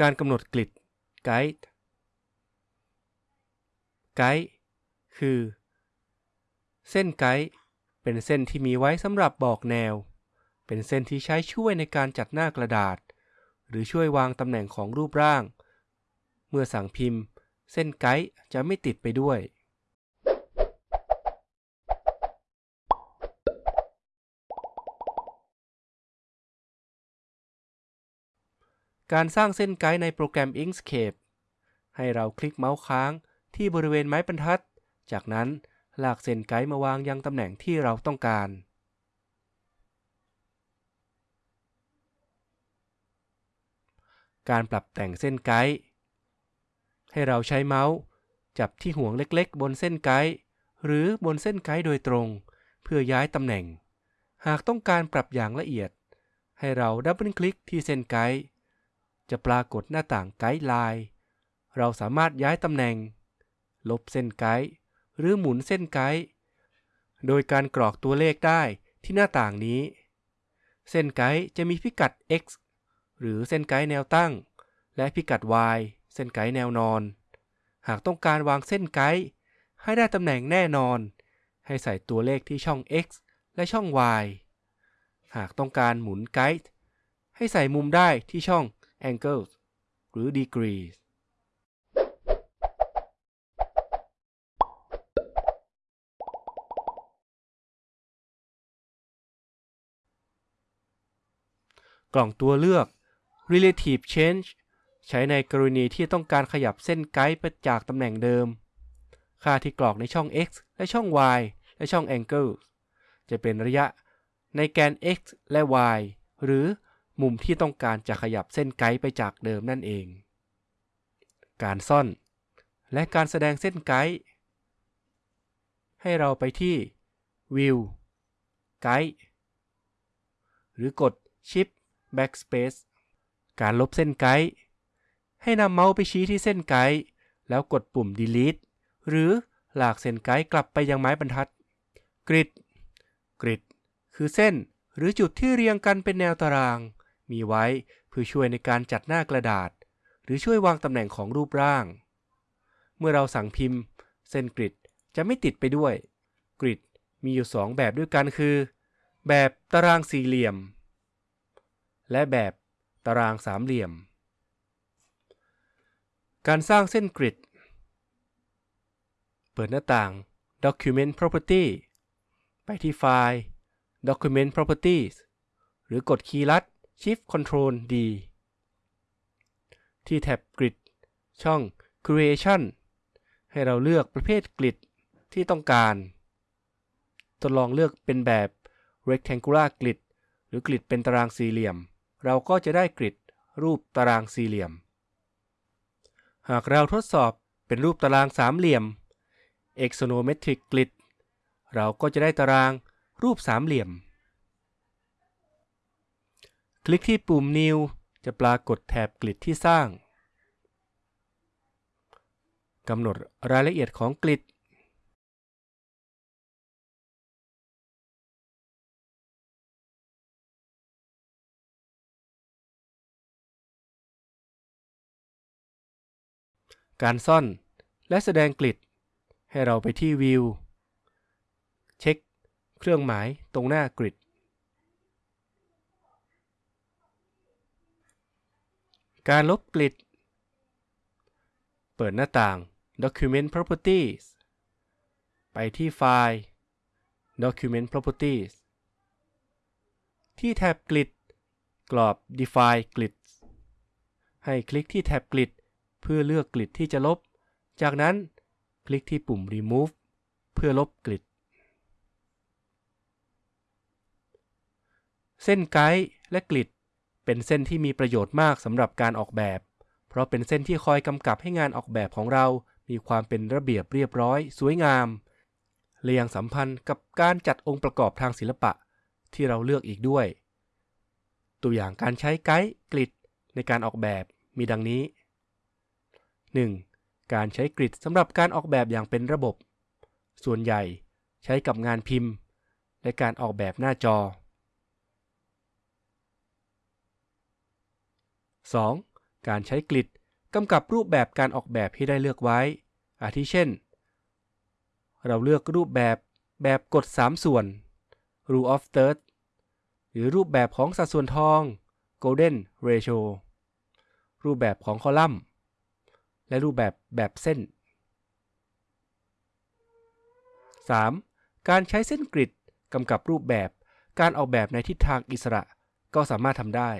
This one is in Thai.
การกำหนดกริดไกด์ไกด์คือ เส้นไกด์เป็นเส้นที่มีไว้สำหรับบอกแนว เป็นเส้นที่ใช้ช่วยในการจัดหน้ากระดาษ หรือช่วยวางตำแหน่งของรูปร่าง เมื่อสั่งพิมพ์ เส้นไกด์จะไม่ติดไปด้วย การสร้างเส้นไกด์ในโปรแกรม Inkscape ให้เราคลิกเมาส์ค้างที่บริเวณไม้บรรทัด จากนั้นลากเส้นไกด์มาวางยังตำแหน่งที่เราต้องการ การปรับแต่งเส้นไกด์ให้เราใช้เมาส์ จับที่ห่วงเล็กๆ บนเส้นไกด์หรือบนเส้นไกด์โดยตรง เพื่อย้ายตำแหน่ง หากต้องการปรับอย่างละเอียด ให้เรา double click ที่เส้นไกด์ จะปรากฏหน้าต่าง guideline เราสามารถย้ายตำแหน่ง ลบเส้นไกด์หรือหมุนเส้นไกด์โดยการกรอกตัวเลขได้ที่หน้าต่างนี้ เส้นไกด์จะมีพิกัด x หรือเส้นไกด์แนวตั้ง และพิกัด y เส้นไกด์แนวนอน หากต้องการวางเส้นไกด์ให้ได้ตำแหน่งแน่นอน ให้ใส่ตัวเลขที่ช่อง x และช่อง y หากต้องการหมุนไกด์ให้ใส่มุมได้ที่ช่อง angles หรือ degrees กล่องตัวเลือก relative change ใช้ในกรณีที่ต้องการขยับเส้นไกด์ไปจากตำแหน่งเดิม ค่าที่กรอกในช่อง x และช่อง y และช่อง angle จะเป็นระยะในแกน x และ y หรือ มุมที่ต้องการจะขยับเส้นไกด์ไปจากเดิมนั่นเอง การซ่อน และการแสดงเส้นไกด์ให้เราไปที่ View Guide หรือกด Shift Backspace การลบเส้นไกด์ให้นำเมาส์ไปชี้ที่เส้นไกด์แล้วกดปุ่ม Delete หรือลากเส้นไกด์กลับไปยังไม้บรรทัด Grid Grid คือเส้นหรือจุดที่เรียงกันเป็นแนวตาราง มีไว้เพื่อช่วยในการจัดหน้ากระดาษ หรือช่วยวางตำแหน่งของรูปร่าง เมื่อเราสั่งพิมพ์ เส้นกริดจะไม่ติดไปด้วย กริดมีอยู่ 2 แบบด้วยกันคือ แบบตารางสี่เหลี่ยม และแบบตารางสามเหลี่ยม การสร้างเส้นกริด เปิดหน้าต่าง Document Property ไปที่ไฟล์ Document Properties หรือกดคีย์ลัด Shift Ctrl D ที่แท็บ Grid ช่อง Creation ให้เราเลือกประเภทกริดที่ต้องการ ทดลองเลือกเป็นแบบ Rectangular Grid หรือกริดเป็นตารางสี่เหลี่ยม เราก็จะได้กริดรูปตารางสี่เหลี่ยม หากเราทดสอบเป็นรูปตารางสามเหลี่ยม Axonometric Grid เราก็จะได้ตารางรูปสามเหลี่ยม คลิกที่ปุ่ม New จะปรากฏแถบกริดที่สร้างกำหนดรายละเอียดของกริดการซ่อน และแสดงกริดให้เราไปที่ View เช็ค เครื่องหมายตรงหน้ากริด การลบกริดเปิดหน้าต่าง Document Properties ไปที่ไฟล์ Document Properties ที่แท็บกริดกรอบ Define Grid ให้คลิกที่แท็บกริดเพื่อเลือกกริดที่จะลบ จากนั้นคลิกที่ปุ่ม Remove เพื่อลบกริดเส้นไกด์และกริด เป็นเส้นที่มีประโยชน์มากสำหรับการออกแบบ เพราะเป็นเส้นที่คอยกำกับให้งานออกแบบของเรา มีความเป็นระเบียบเรียบร้อย สวยงามและยังสัมพันธ์กับการจัดองค์ประกอบทางศิลปะ ที่เราเลือกอีกด้วย ตัวอย่างการใช้ไกด์กริดในการออกแบบมีดังนี้ 1. การใช้กริดสำหรับการออกแบบอย่างเป็นระบบ ส่วนใหญ่ใช้กับงานพิมพ์ และการออกแบบหน้าจอ 2. การใช้กริดกำกับรูปแบบการออกแบบที่ได้เลือกไว้ อาทิเช่น เราเลือกรูปแบบแบบกฎ 3 ส่วน rule of thirds หรือรูปแบบของสัดส่วนทอง golden ratio รูปแบบของคอลัมน์ และรูปแบบแบบเส้น 3. การใช้เส้นกริดกำกับรูปแบบการออกแบบในทิศทางอิสระก็สามารถทำได้